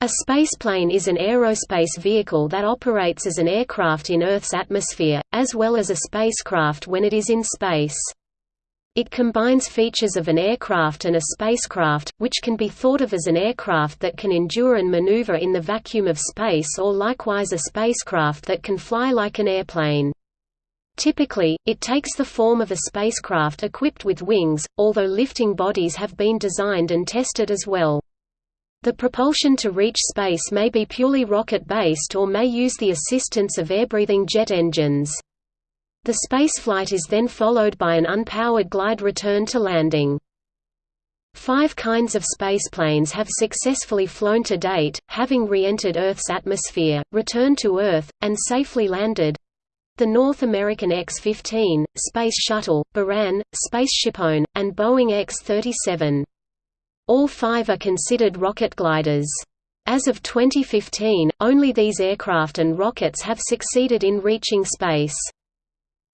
A spaceplane is an aerospace vehicle that operates as an aircraft in Earth's atmosphere, as well as a spacecraft when it is in space. It combines features of an aircraft and a spacecraft, which can be thought of as an aircraft that can endure and maneuver in the vacuum of space or likewise a spacecraft that can fly like an airplane. Typically, it takes the form of a spacecraft equipped with wings, although lifting bodies have been designed and tested as well. The propulsion to reach space may be purely rocket-based or may use the assistance of air-breathing jet engines. The spaceflight is then followed by an unpowered glide return to landing. Five kinds of spaceplanes have successfully flown to date, having re-entered Earth's atmosphere, returned to Earth, and safely landed. The North American X-15, Space Shuttle, Buran, SpaceShipOne, and Boeing X-37. All five are considered rocket gliders. As of 2015, only these aircraft and rockets have succeeded in reaching space.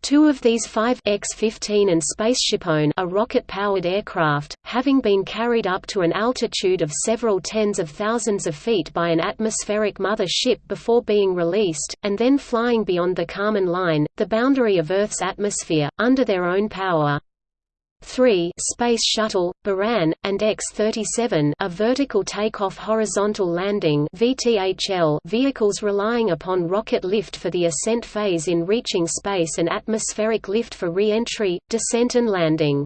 Two of these five X-15 and SpaceShipOne are rocket-powered aircraft, having been carried up to an altitude of several tens of thousands of feet by an atmospheric mother ship before being released, and then flying beyond the Kármán line, the boundary of Earth's atmosphere, under their own power. 3 Space Shuttle, Buran, and X-37 are vertical takeoff horizontal landing VTHL vehicles relying upon rocket lift for the ascent phase in reaching space and atmospheric lift for re-entry, descent and landing.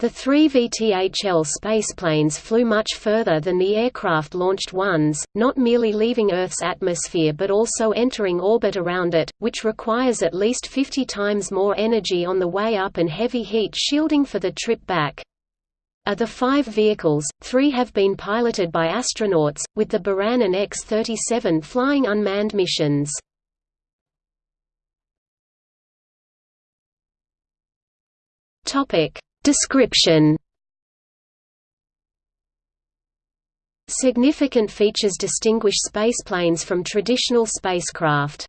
The three VTHL spaceplanes flew much further than the aircraft-launched ones, not merely leaving Earth's atmosphere but also entering orbit around it, which requires at least 50 times more energy on the way up and heavy heat shielding for the trip back. Of the five vehicles, three have been piloted by astronauts, with the Buran and X-37 flying unmanned missions. Topic Description Significant features distinguish spaceplanes from traditional spacecraft.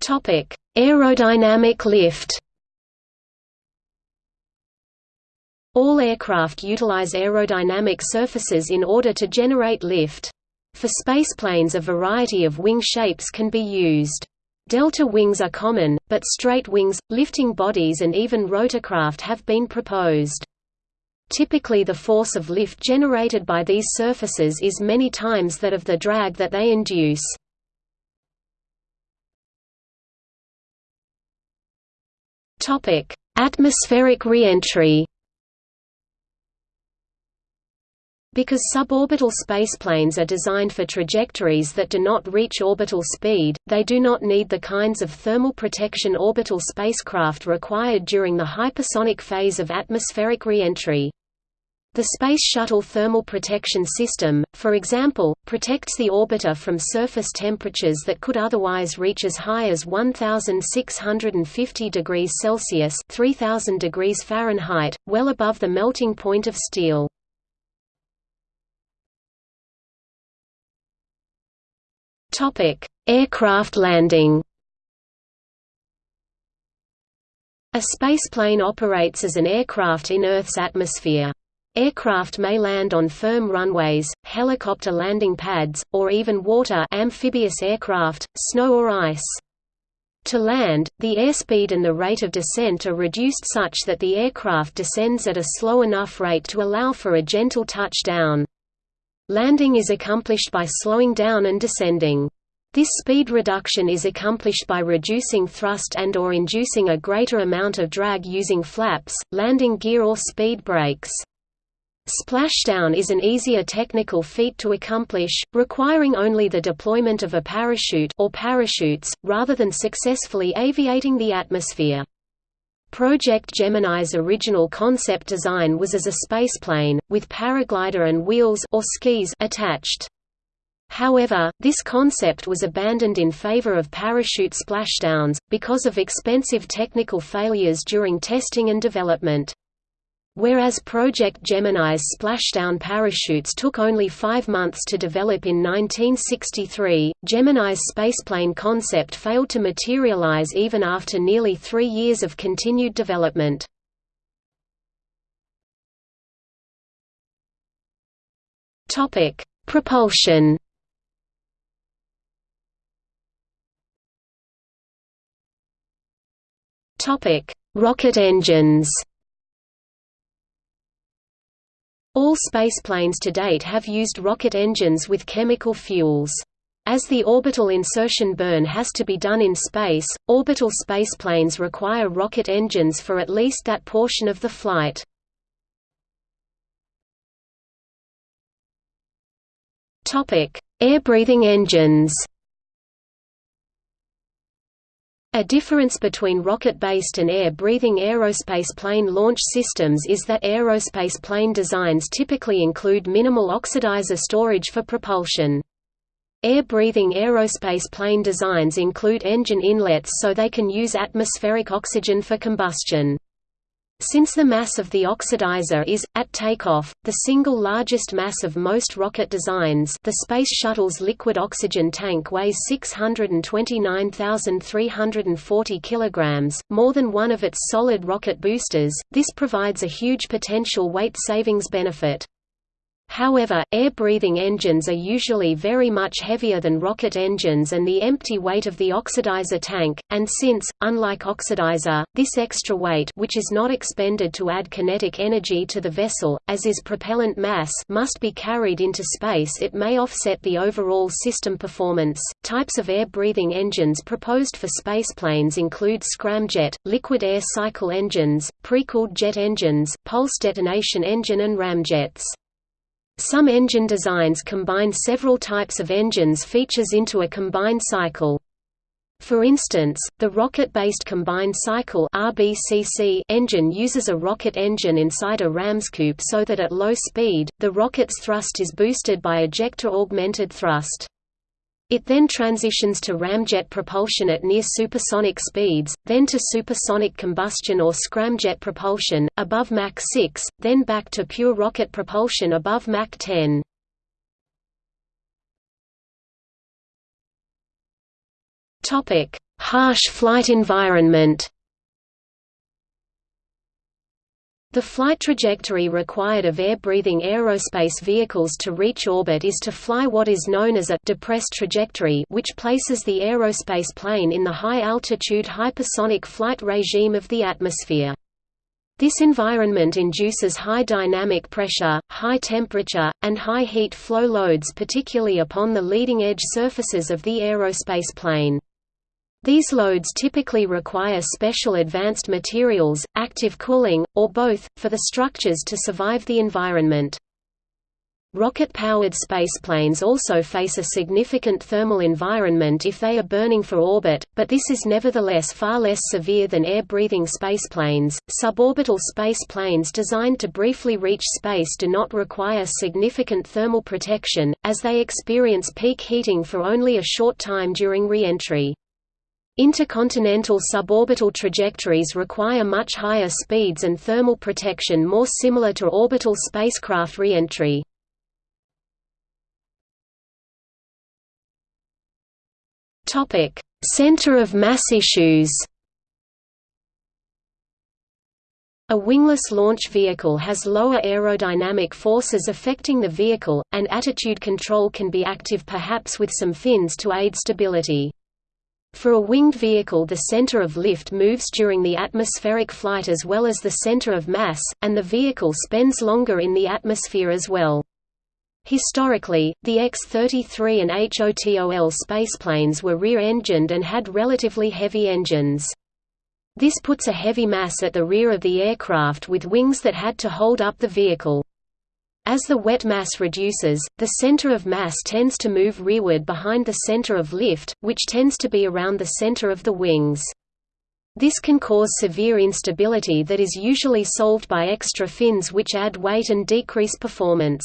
Topic: Aerodynamic lift. All aircraft utilize aerodynamic surfaces in order to generate lift. For spaceplanes a variety of wing shapes can be used. Delta wings are common, but straight wings, lifting bodies and even rotorcraft have been proposed. Typically the force of lift generated by these surfaces is many times that of the drag that they induce. Atmospheric reentry Because suborbital spaceplanes are designed for trajectories that do not reach orbital speed, they do not need the kinds of thermal protection orbital spacecraft required during the hypersonic phase of atmospheric reentry. The Space Shuttle Thermal Protection System, for example, protects the orbiter from surface temperatures that could otherwise reach as high as 1650 degrees Celsius (3000 degrees Fahrenheit), well above the melting point of steel. Topic: Aircraft landing. A spaceplane operates as an aircraft in Earth's atmosphere. Aircraft may land on firm runways, helicopter landing pads, or even water amphibious aircraft, snow or ice. To land, the airspeed and the rate of descent are reduced such that the aircraft descends at a slow enough rate to allow for a gentle touchdown. Landing is accomplished by slowing down and descending. This speed reduction is accomplished by reducing thrust and or inducing a greater amount of drag using flaps, landing gear or speed brakes. Splashdown is an easier technical feat to accomplish, requiring only the deployment of a parachute or parachutes, rather than successfully aviating the atmosphere. Project Gemini's original concept design was as a spaceplane, with paraglider and wheels or skis attached. However, this concept was abandoned in favor of parachute splashdowns, because of expensive technical failures during testing and development. Whereas Project Gemini's splashdown parachutes took only five months to develop in 1963, Gemini's spaceplane concept failed to materialize even after nearly three years of continued development. Propulsion. Rocket engines. All spaceplanes to date have used rocket engines with chemical fuels. As the orbital insertion burn has to be done in space, orbital spaceplanes require rocket engines for at least that portion of the flight. Air-breathing engines A difference between rocket-based and air-breathing aerospace plane launch systems is that aerospace plane designs typically include minimal oxidizer storage for propulsion. Air-breathing aerospace plane designs include engine inlets so they can use atmospheric oxygen for combustion. Since the mass of the oxidizer is, at takeoff, the single largest mass of most rocket designs the Space Shuttle's liquid oxygen tank weighs 629,340 kg, more than one of its solid rocket boosters, this provides a huge potential weight savings benefit. However, air-breathing engines are usually very much heavier than rocket engines and the empty weight of the oxidizer tank, and since, unlike oxidizer, this extra weight which is not expended to add kinetic energy to the vessel, as is propellant mass must be carried into space it may offset the overall system performance. Types of air-breathing engines proposed for spaceplanes include scramjet, liquid air cycle engines, pre-cooled jet engines, pulse detonation engine and ramjets. Some engine designs combine several types of engines features into a combined cycle. For instance, the rocket-based combined cycle RBCC engine uses a rocket engine inside a ramscoop so that at low speed, the rocket's thrust is boosted by ejector-augmented thrust. It then transitions to ramjet propulsion at near supersonic speeds, then to supersonic combustion or scramjet propulsion, above Mach 6, then back to pure rocket propulsion above Mach 10. Harsh flight environment The flight trajectory required of air-breathing aerospace vehicles to reach orbit is to fly what is known as a depressed trajectory which places the aerospace plane in the high-altitude hypersonic flight regime of the atmosphere. This environment induces high dynamic pressure, high temperature, and high heat flow loads particularly upon the leading-edge surfaces of the aerospace plane. These loads typically require special advanced materials, active cooling, or both, for the structures to survive the environment. Rocket-powered spaceplanes also face a significant thermal environment if they are burning for orbit, but this is nevertheless far less severe than air-breathing spaceplanes. Suborbital spaceplanes designed to briefly reach space do not require significant thermal protection, as they experience peak heating for only a short time during re-entry. Intercontinental suborbital trajectories require much higher speeds and thermal protection more similar to orbital spacecraft re-entry. Center of mass issues A wingless launch vehicle has lower aerodynamic forces affecting the vehicle, and attitude control can be active perhaps with some fins to aid stability. For a winged vehicle the center of lift moves during the atmospheric flight as well as the center of mass, and the vehicle spends longer in the atmosphere as well. Historically, the X-33 and HOTOL spaceplanes were rear-engined and had relatively heavy engines. This puts a heavy mass at the rear of the aircraft with wings that had to hold up the vehicle. As the wet mass reduces, the center of mass tends to move rearward behind the center of lift, which tends to be around the center of the wings. This can cause severe instability that is usually solved by extra fins which add weight and decrease performance.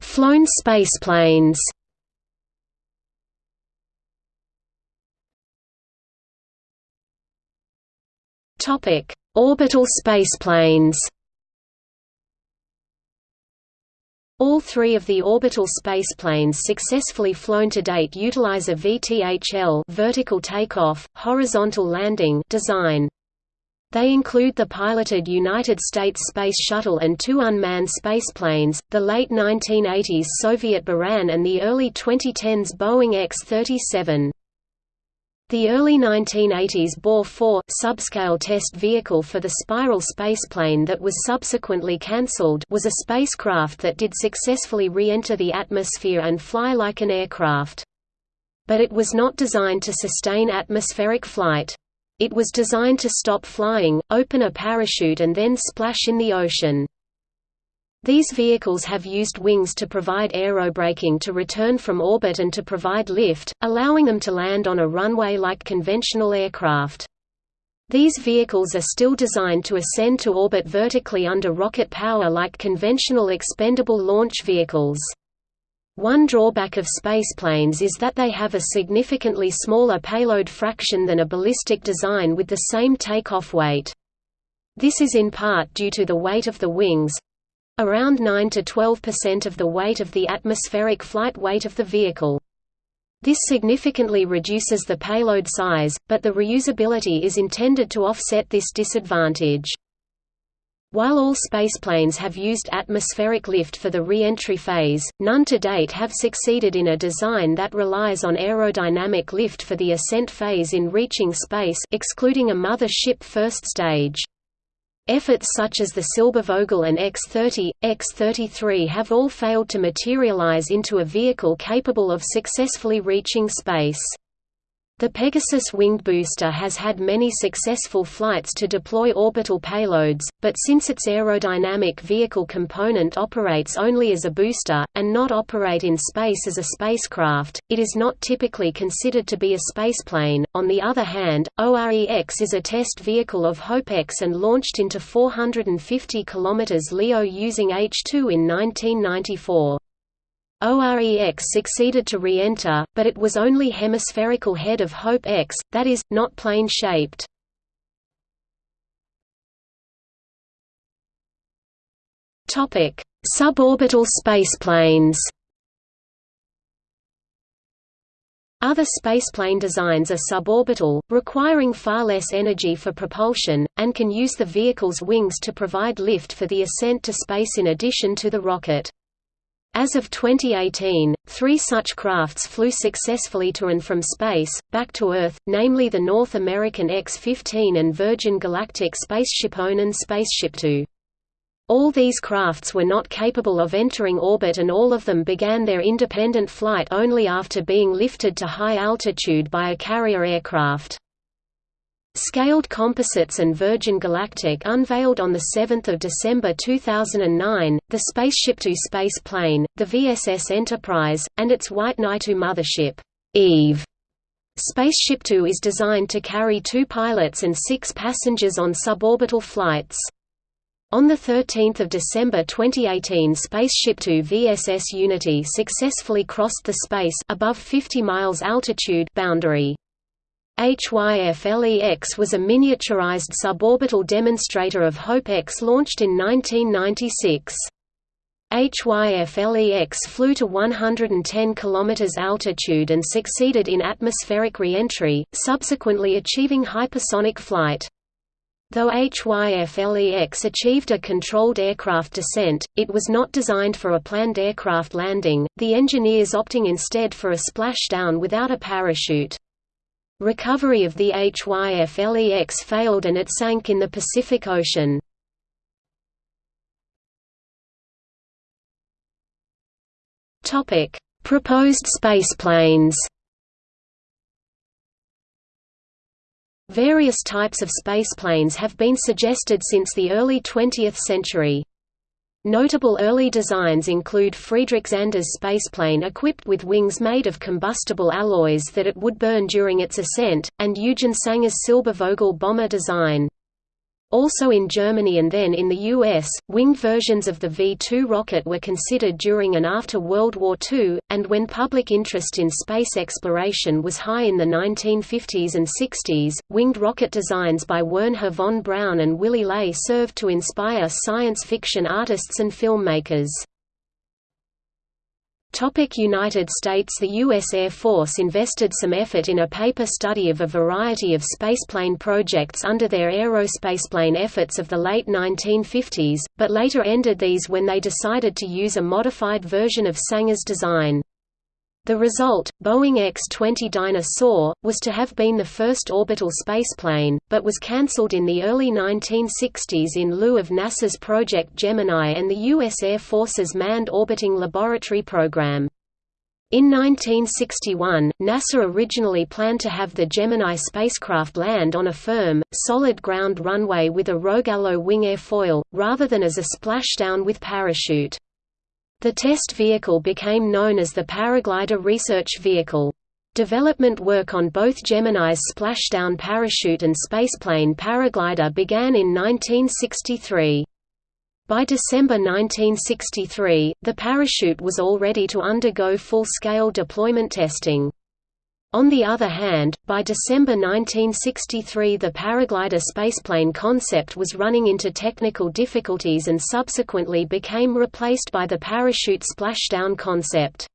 Flown spaceplanes Topic: Orbital spaceplanes. All three of the orbital spaceplanes successfully flown to date utilize a VTHL vertical takeoff, horizontal landing design. They include the piloted United States Space Shuttle and two unmanned spaceplanes, the late 1980s Soviet Buran and the early 2010s Boeing X-37. The early 1980s BOR-4 subscale test vehicle for the spiral spaceplane that was subsequently cancelled was a spacecraft that did successfully re-enter the atmosphere and fly like an aircraft. But it was not designed to sustain atmospheric flight. It was designed to stop flying, open a parachute and then splash in the ocean. These vehicles have used wings to provide aerobraking to return from orbit and to provide lift, allowing them to land on a runway like conventional aircraft. These vehicles are still designed to ascend to orbit vertically under rocket power like conventional expendable launch vehicles. One drawback of spaceplanes is that they have a significantly smaller payload fraction than a ballistic design with the same takeoff weight. This is in part due to the weight of the wings, around 9 to 12% of the weight of the atmospheric flight weight of the vehicle. This significantly reduces the payload size, but the reusability is intended to offset this disadvantage. While all spaceplanes have used atmospheric lift for the re-entry phase, none to date have succeeded in a design that relies on aerodynamic lift for the ascent phase in reaching space excluding a mother ship first stage. Efforts such as the Silbervogel and X-30, X-33 have all failed to materialize into a vehicle capable of successfully reaching space. The Pegasus winged booster has had many successful flights to deploy orbital payloads, but since its aerodynamic vehicle component operates only as a booster, and not operate in space as a spacecraft, it is not typically considered to be a spaceplane. On the other hand, OREX is a test vehicle of HOPE-X and launched into 450 km LEO using H-2 in 1994. OREX succeeded to re-enter, but it was only hemispherical head of HOPE-X, that is, not plane-shaped. Suborbital spaceplanes Other spaceplane designs are suborbital, requiring far less energy for propulsion, and can use the vehicle's wings to provide lift for the ascent to space in addition to the rocket. As of 2018, three such crafts flew successfully to and from space, back to Earth, namely the North American X-15 and Virgin Galactic Spaceship One and Spaceship Two. All these crafts were not capable of entering orbit and all of them began their independent flight only after being lifted to high altitude by a carrier aircraft. Scaled Composites and Virgin Galactic unveiled on 7 December 2009, the Spaceship Two space plane, the VSS Enterprise, and its White Knight mothership, Eve. Spaceship Two is designed to carry two pilots and six passengers on suborbital flights. On 13 December 2018 Spaceship Two VSS Unity successfully crossed the space above 50 miles altitude boundary. HYF-LEX was a miniaturized suborbital demonstrator of HOPE-X launched in 1996. HYF-LEX flew to 110 km altitude and succeeded in atmospheric re-entry, subsequently achieving hypersonic flight. Though HYF-LEX achieved a controlled aircraft descent, it was not designed for a planned aircraft landing, the engineers opting instead for a splashdown without a parachute. Recovery of the HYF-LEX failed and it sank in the Pacific Ocean. Proposed spaceplanes Various types of spaceplanes have been suggested since the early 20th century. Notable early designs include Friedrich Zander's spaceplane equipped with wings made of combustible alloys that it would burn during its ascent, and Eugen Sanger's Silbervogel bomber design. Also in Germany and then in the US, winged versions of the V-2 rocket were considered during and after World War II, and when public interest in space exploration was high in the 1950s and 60s, winged rocket designs by Wernher von Braun and Willy Ley served to inspire science fiction artists and filmmakers. United States The U.S. Air Force invested some effort in a paper study of a variety of spaceplane projects under their aerospaceplane efforts of the late 1950s, but later ended these when they decided to use a modified version of Sanger's design. The result, Boeing X-20 Dyna-Soar, was to have been the first orbital spaceplane, but was cancelled in the early 1960s in lieu of NASA's Project Gemini and the U.S. Air Force's Manned Orbiting Laboratory Program. In 1961, NASA originally planned to have the Gemini spacecraft land on a firm, solid ground runway with a Rogallo wing airfoil, rather than as a splashdown with parachute. The test vehicle became known as the Paraglider Research Vehicle. Development work on both Gemini's splashdown parachute and spaceplane paraglider began in 1963. By December 1963, the parachute was all ready to undergo full-scale deployment testing. On the other hand, by December 1963 the paraglider spaceplane concept was running into technical difficulties and subsequently became replaced by the parachute splashdown concept.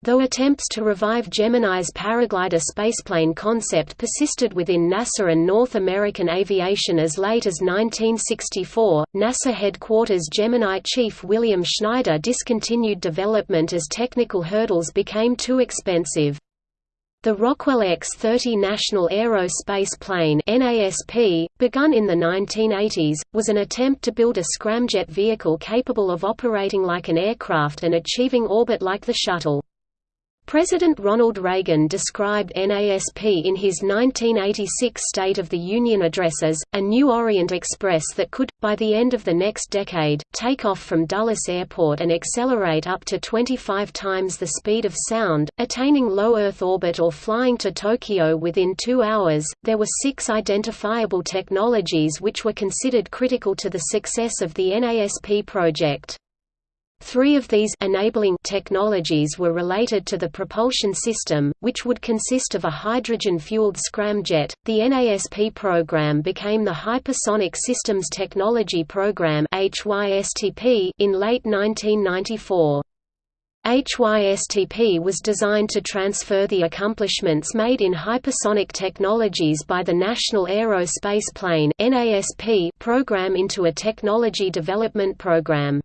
Though attempts to revive Gemini's paraglider spaceplane concept persisted within NASA and North American aviation as late as 1964, NASA headquarters Gemini chief William Schneider discontinued development as technical hurdles became too expensive. The Rockwell X-30 National Aerospace Plane NASP, begun in the 1980s, was an attempt to build a scramjet vehicle capable of operating like an aircraft and achieving orbit like the shuttle. President Ronald Reagan described NASP in his 1986 State of the Union address as, a new Orient Express that could, by the end of the next decade, take off from Dulles Airport and accelerate up to 25 times the speed of sound, attaining low Earth orbit or flying to Tokyo within two hours. There were six identifiable technologies which were considered critical to the success of the NASP project. Three of these enabling technologies were related to the propulsion system, which would consist of a hydrogen-fueled scramjet. The NASP program became the Hypersonic Systems Technology Program (HYSTP) in late 1994. HYSTP was designed to transfer the accomplishments made in hypersonic technologies by the National Aerospace Plane program into a technology development program.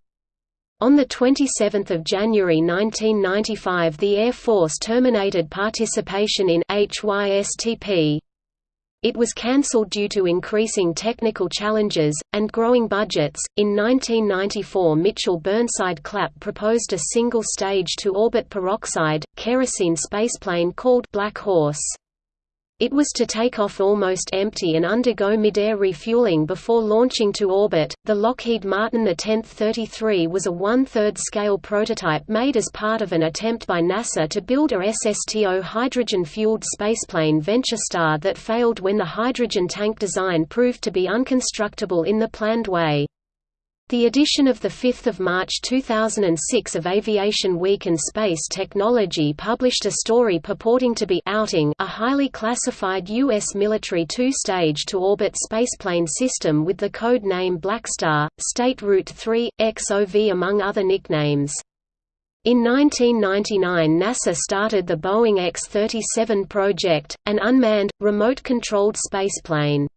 On 27 January 1995 the Air Force terminated participation in HYSTP. It was cancelled due to increasing technical challenges, and growing budgets. In 1994, Mitchell Burnside Clapp proposed a single stage to orbit peroxide, kerosene spaceplane called Black Horse. It was to take off almost empty and undergo mid-air refueling before launching to orbit. The Lockheed Martin The-1033 was a one-third scale prototype made as part of an attempt by NASA to build a SSTO hydrogen-fueled spaceplane VentureStar that failed when the hydrogen tank design proved to be unconstructable in the planned way. The edition of 5 March 2006 of Aviation Week and Space Technology published a story purporting to be outing a highly classified U.S. military two-stage to-orbit spaceplane system with the code name Blackstar, State Route 3, XOV among other nicknames. In 1999 NASA started the Boeing X-37 project, an unmanned, remote-controlled spaceplane.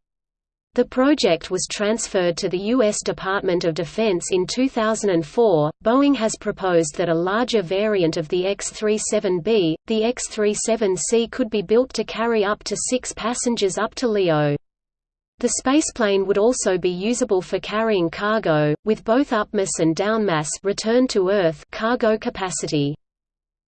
The project was transferred to the U.S. Department of Defense in 2004. Boeing has proposed that a larger variant of the X-37B, the X-37C, could be built to carry up to six passengers up to LEO. The spaceplane would also be usable for carrying cargo, with both upmass and downmass return to Earth cargo capacity.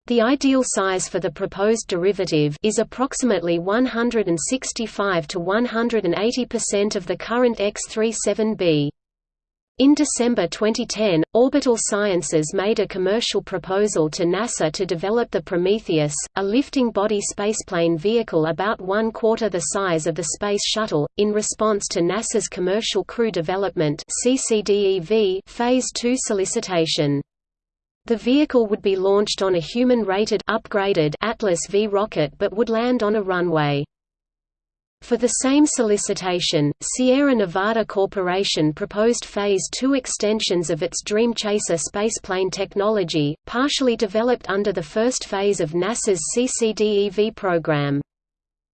The ideal size for the proposed derivative is approximately 165 to 180% of the current X-37B. In December 2010, Orbital Sciences made a commercial proposal to NASA to develop the Prometheus, a lifting body spaceplane vehicle about one quarter the size of the Space Shuttle, in response to NASA's Commercial Crew Development Phase 2 solicitation. The vehicle would be launched on a human-rated upgraded Atlas V rocket but would land on a runway. For the same solicitation, Sierra Nevada Corporation proposed Phase 2 extensions of its Dream Chaser spaceplane technology, partially developed under the first phase of NASA's CCDEV program.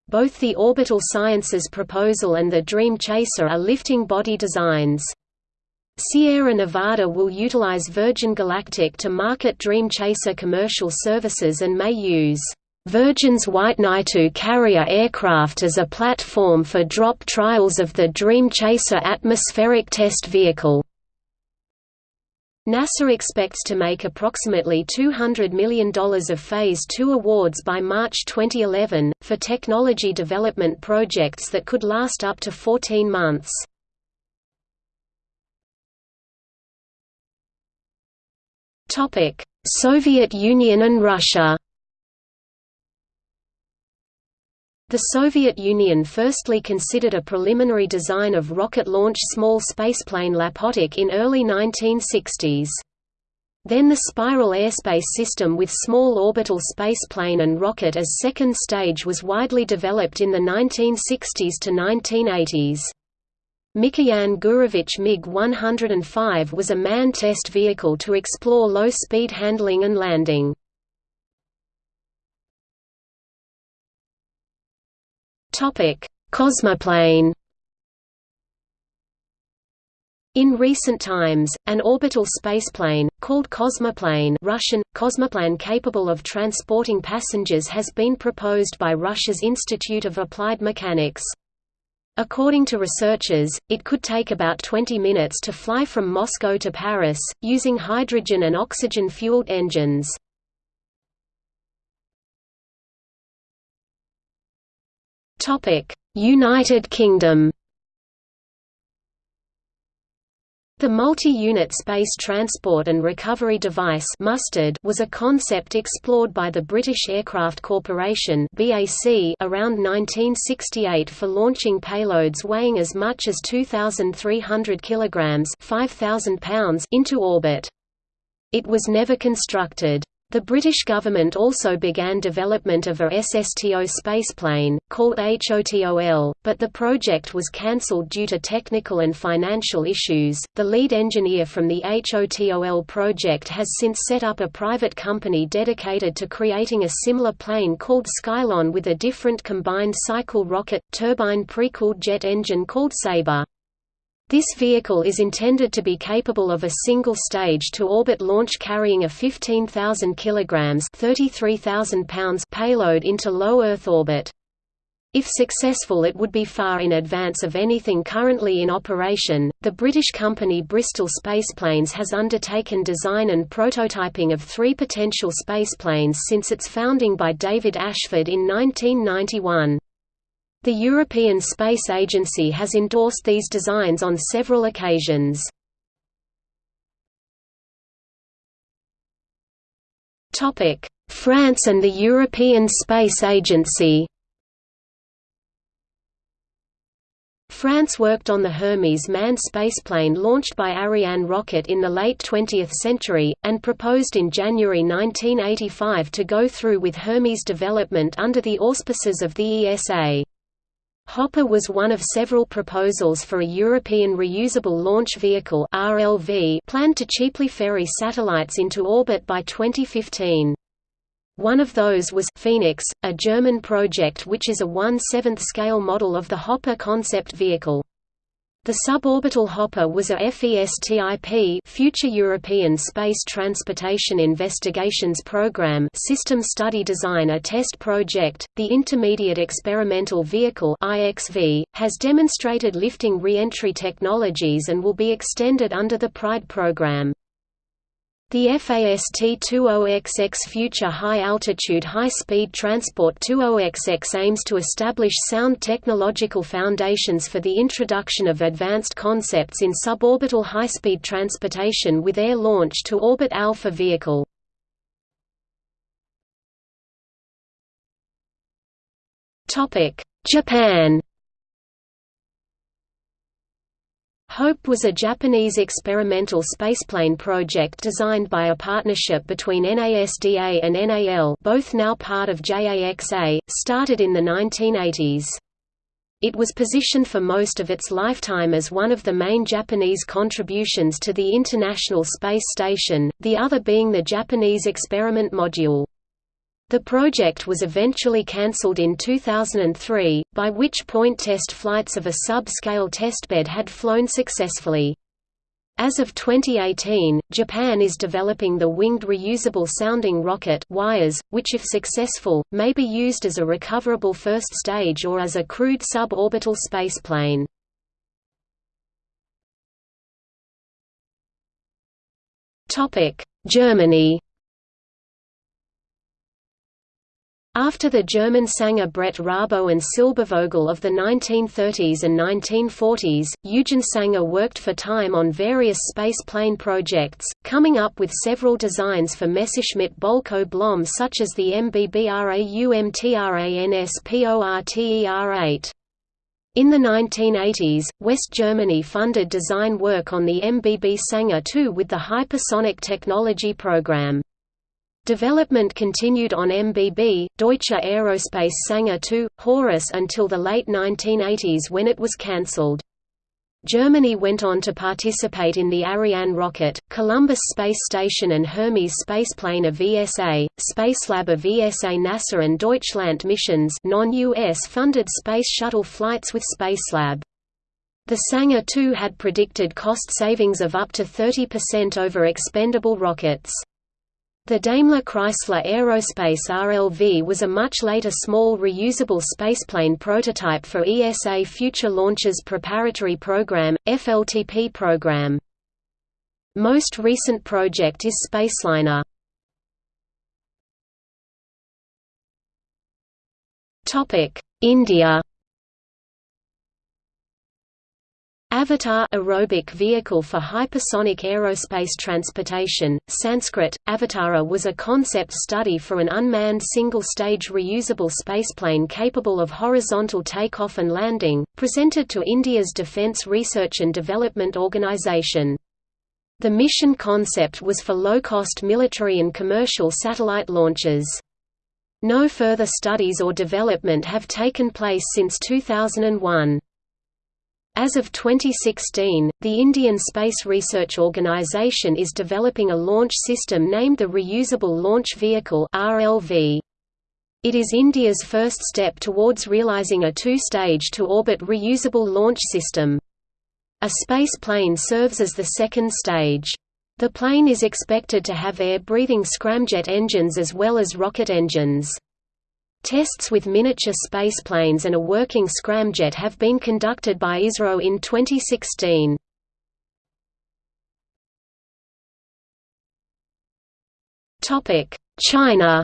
Both the Orbital Sciences proposal and the Dream Chaser are lifting body designs. Sierra Nevada will utilize Virgin Galactic to market Dream Chaser commercial services and may use Virgin's White Knight II carrier aircraft as a platform for drop trials of the Dream Chaser atmospheric test vehicle. NASA expects to make approximately $200 million of Phase 2 awards by March 2011, for technology development projects that could last up to 14 months. Soviet Union and Russia The Soviet Union firstly considered a preliminary design of rocket-launched small spaceplane Lapotok in early 1960s. Then the Spiral airspace system with small orbital spaceplane and rocket as second stage was widely developed in the 1960s to 1980s. Mikoyan Gurevich MiG-105 was a manned test vehicle to explore low-speed handling and landing. Cosmoplane. In recent times, an orbital spaceplane, called Cosmoplane Russian, Cosmoplan capable of transporting passengers has been proposed by Russia's Institute of Applied Mechanics. According to researchers, it could take about 20 minutes to fly from Moscow to Paris, using hydrogen and oxygen-fueled engines. United Kingdom The Multi-Unit Space Transport and Recovery Device was a concept explored by the British Aircraft Corporation BAC around 1968 for launching payloads weighing as much as 2,300 kilograms (5,000 into orbit. It was never constructed. The British government also began development of a SSTO spaceplane, called HOTOL, but the project was cancelled due to technical and financial issues. The lead engineer from the HOTOL project has since set up a private company dedicated to creating a similar plane called Skylon with a different combined cycle rocket, turbine pre-cooled jet engine called Sabre. This vehicle is intended to be capable of a single-stage to orbit launch carrying a 15,000 kilograms (33,000 pounds) payload into low Earth orbit. If successful, it would be far in advance of anything currently in operation. The British company Bristol Spaceplanes has undertaken design and prototyping of three potential spaceplanes since its founding by David Ashford in 1991. The European Space Agency has endorsed these designs on several occasions. France and the European Space Agency France worked on the Hermes manned spaceplane launched by Ariane rocket in the late 20th century, and proposed in January 1985 to go through with Hermes development under the auspices of the ESA. Hopper was one of several proposals for a European Reusable Launch Vehicle (RLV) planned to cheaply ferry satellites into orbit by 2015. One of those was Phoenix, a German project which is a 1/7th scale model of the Hopper concept vehicle. The suborbital hopper was a FESTIP Future European Space Transportation Investigations Program System Study Design a test project. The Intermediate Experimental Vehicle IXV has demonstrated lifting re-entry technologies and will be extended under the PRIDE program. The FAST-20XX Future High Altitude High Speed Transport 20XX aims to establish sound technological foundations for the introduction of advanced concepts in suborbital high-speed transportation with air launch to orbit Alpha vehicle. Japan HOPE was a Japanese experimental spaceplane project designed by a partnership between NASDA and NAL both now part of JAXA, started in the 1980s. It was positioned for most of its lifetime as one of the main Japanese contributions to the International Space Station, the other being the Japanese experiment module. The project was eventually cancelled in 2003, by which point test flights of a sub-scale testbed had flown successfully. As of 2018, Japan is developing the winged reusable sounding rocket WIRES, which if successful, may be used as a recoverable first stage or as a crewed suborbital spaceplane. Germany After the German Sanger Bredt Rabo and Silbervogel of the 1930s and 1940s, Eugen Sanger worked for Time on various space plane projects, coming up with several designs for Messerschmitt Bölkow Blohm such as the MBBRAUMTRANSPORTER-8. In the 1980s, West Germany funded design work on the MBB Sanger II with the hypersonic technology program. Development continued on MBB, Deutsche Aerospace Sanger II, Horus until the late 1980s when it was cancelled. Germany went on to participate in the Ariane rocket, Columbus Space Station and Hermes spaceplane of VSA, Spacelab of VSA NASA and Deutschland missions non-US funded Space Shuttle flights with Spacelab. The Sanger II had predicted cost savings of up to 30% over expendable rockets. The Daimler-Chrysler Aerospace RLV was a much later small reusable spaceplane prototype for ESA Future Launches Preparatory Program, FLTP program. Most recent project is Spaceliner. India Avatar aerobic vehicle for hypersonic aerospace transportation, Sanskrit, Avatara was a concept study for an unmanned single-stage reusable spaceplane capable of horizontal takeoff and landing, presented to India's Defence Research and Development Organisation. The mission concept was for low-cost military and commercial satellite launches. No further studies or development have taken place since 2001. As of 2016, the Indian Space Research Organisation is developing a launch system named the Reusable Launch Vehicle RLV. It is India's first step towards realising a two-stage to-orbit reusable launch system. A space plane serves as the second stage. The plane is expected to have air-breathing scramjet engines as well as rocket engines. Tests with miniature spaceplanes and a working scramjet have been conducted by ISRO in 2016. China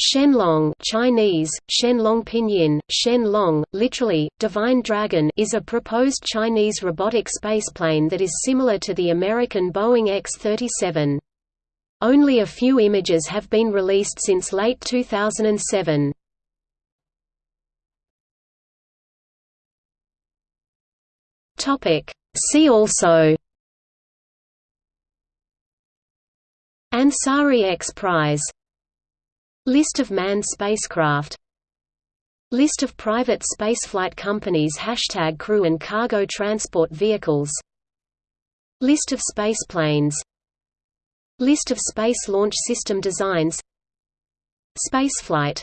Shenlong Chinese, Shenlong Pinyin, Shenlong, literally, Divine Dragon is a proposed Chinese robotic spaceplane that is similar to the American Boeing X-37. Only a few images have been released since late 2007. See also. Ansari X Prize. List of manned spacecraft. List of private spaceflight companies. Hashtag crew and cargo transport vehicles. List of spaceplanes List of Space Launch System designs. Spaceflight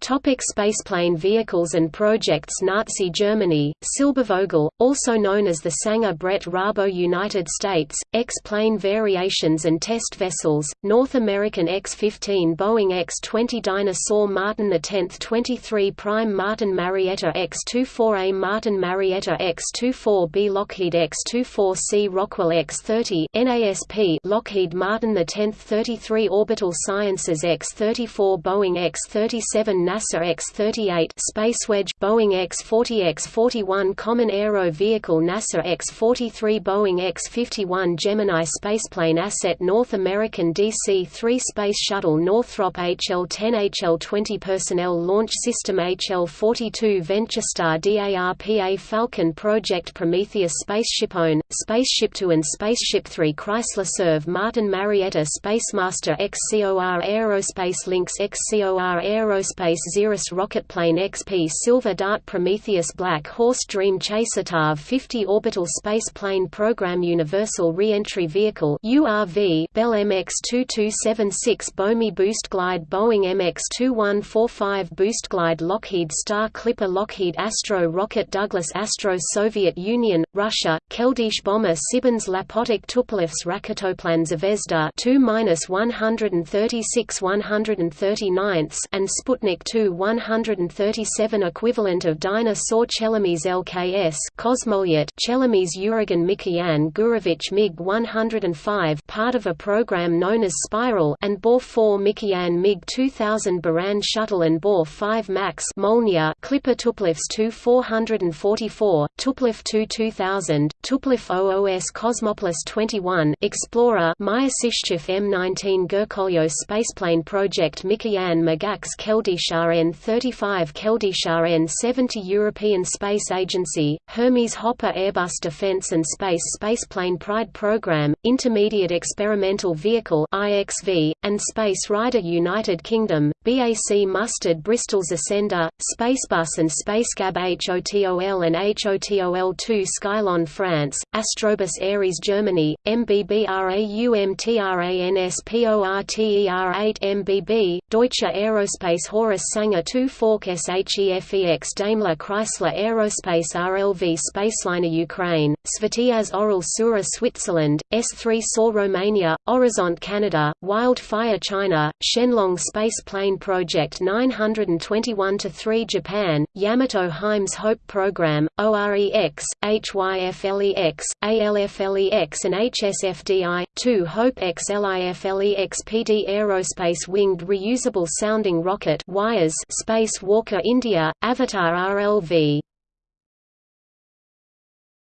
Topic spaceplane vehicles and projects Nazi Germany, Silbervogel, also known as the Sanger Bredt Rabo United States, X-plane variations and test vessels, North American X-15 Boeing X-20 Dyna-Soar Martin X 23 Prime Martin Marietta X-24A Martin Marietta X-24B Lockheed X-24C Rockwell X-30 NASP Lockheed Martin X 33 Orbital Sciences X-34 Boeing X-37 NASA X-38 Spacewedge Boeing X-40 X-41 Common Aero Vehicle NASA X-43 Boeing X-51 Gemini Spaceplane Asset North American DC-3 Space Shuttle Northrop HL-10 HL-20 Personnel Launch System HL-42 VentureStar DARPA Falcon Project Prometheus SpaceshipOne, Spaceship Two and Spaceship Three Chrysler SERV Martin Marietta Spacemaster XCOR Aerospace Lynx XCOR Aerospace Aerospace Xerus Rocketplane XP Silver Dart Prometheus Black Horse Dream Chaser TAV 50 Orbital Space Plane Program Universal Re-Entry Vehicle URV Bell MX-2276 Bomi Boost Glide Boeing MX-2145 Boost Glide Lockheed Star Clipper Lockheed Astro Rocket Douglas Astro Soviet Union, Russia, Keldysh Bomber Sibens Lapotok Tupolevs Raketoplan Zvezda 2-136 139 and Sputnik 2 137 equivalent of Dyna-Soar Chelomey's LKS Kosmolyot Chelomey's Uragan Mikoyan Gurevich MiG-105 part of a program known as Spiral and BOR-4 Mikoyan MiG-2000 Buran Shuttle and Bor 5 MAKS Molniya Clipper Tupolev's 2 444, Tupolev 2 2000, Tupolev OOS Cosmopolis 21 Explorer Maya Sishchev M19 Gurkolyo Spaceplane Project Mikoyan Magax Keldysh N35 Keldysh N70 European Space Agency, Hermes Hopper Airbus Defence and Space Spaceplane Pride Program, Intermediate Experimental Vehicle IXV, and Space Rider United Kingdom, BAC Mustard Bristol's Ascender, Spacebus and Spacecab HOTOL and HOTOL-2 Skylon France, Astrobus Ares Germany, MBBRAUMTRANSPORTER8 MBB, Deutsche Aerospace Horus Sanger 2 Fork SHEFEX Daimler Chrysler Aerospace RLV Spaceliner Ukraine, Svetiaz Oral Sura Switzerland, S3 SOAR Romania, Horizont Canada, Wildfire China, Shenlong Space Plane Project 921-3 Japan, Yamato HIMES Hope Program, OREX, HYFLEX, ALFLEX and HSFD, 2 Hope XLIFLEX PD Aerospace Winged Reusable Sounding Rocket Wires Space Walker India, Avatar RLV